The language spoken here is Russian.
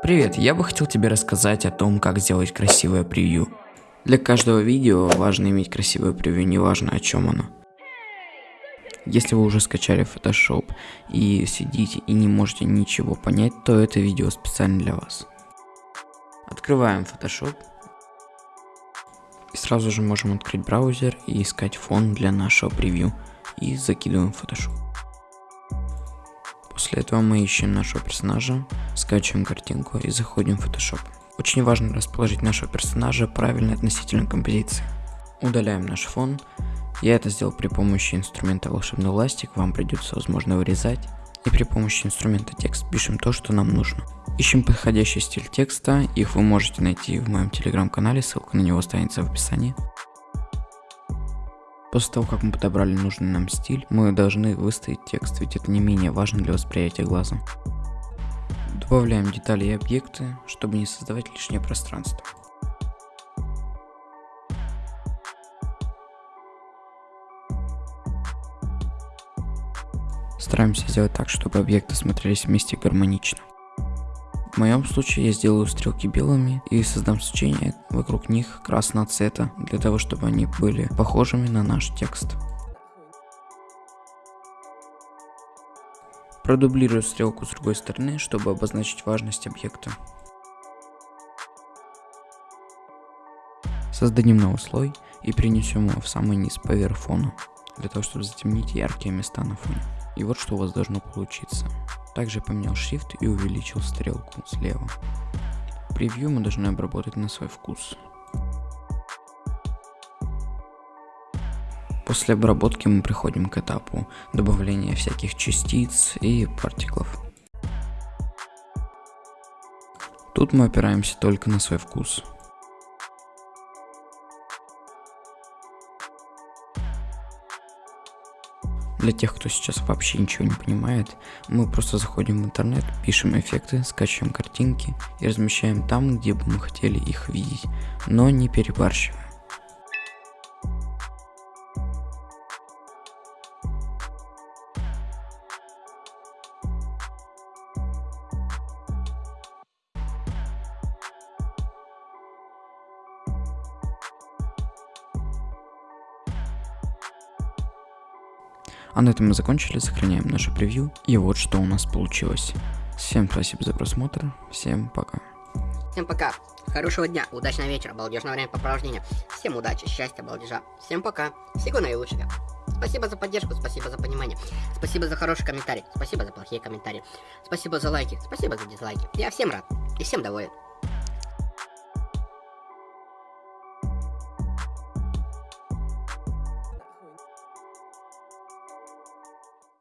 Привет, я бы хотел тебе рассказать о том, как сделать красивое превью. Для каждого видео важно иметь красивое превью, неважно о чем оно. Если вы уже скачали Photoshop и сидите и не можете ничего понять, то это видео специально для вас. Открываем Photoshop. И сразу же можем открыть браузер и искать фон для нашего превью. И закидываем Photoshop. После этого мы ищем нашего персонажа, скачиваем картинку и заходим в Photoshop. Очень важно расположить нашего персонажа правильно относительно композиции. Удаляем наш фон. Я это сделал при помощи инструмента волшебный ластик, вам придется возможно вырезать. И при помощи инструмента текст пишем то, что нам нужно. Ищем подходящий стиль текста, их вы можете найти в моем телеграм-канале, ссылка на него останется в описании. После того, как мы подобрали нужный нам стиль, мы должны выставить текст, ведь это не менее важно для восприятия глазом. Добавляем детали и объекты, чтобы не создавать лишнее пространство. Стараемся сделать так, чтобы объекты смотрелись вместе гармонично. В моем случае я сделаю стрелки белыми и создам свечение вокруг них красного цвета, для того чтобы они были похожими на наш текст. Продублирую стрелку с другой стороны, чтобы обозначить важность объекта. Создадим новый слой и принесем его в самый низ поверх фона, для того чтобы затемнить яркие места на фоне. И вот что у вас должно получиться. Также поменял Shift и увеличил стрелку слева. Превью мы должны обработать на свой вкус. После обработки мы приходим к этапу добавления всяких частиц и партиклов. Тут мы опираемся только на свой вкус. Для тех, кто сейчас вообще ничего не понимает, мы просто заходим в интернет, пишем эффекты, скачиваем картинки и размещаем там, где бы мы хотели их видеть, но не перебарщивая. А на этом мы закончили, сохраняем наше превью. И вот что у нас получилось. Всем спасибо за просмотр, всем пока. Всем пока, хорошего дня, удачного вечера, балдежного времяпрепровождения. Всем удачи, счастья, балдежа. Всем пока, всего наилучшего. Спасибо за поддержку, спасибо за понимание. Спасибо за хороший комментарий, спасибо за плохие комментарии. Спасибо за лайки, спасибо за дизлайки. Я всем рад и всем доволен.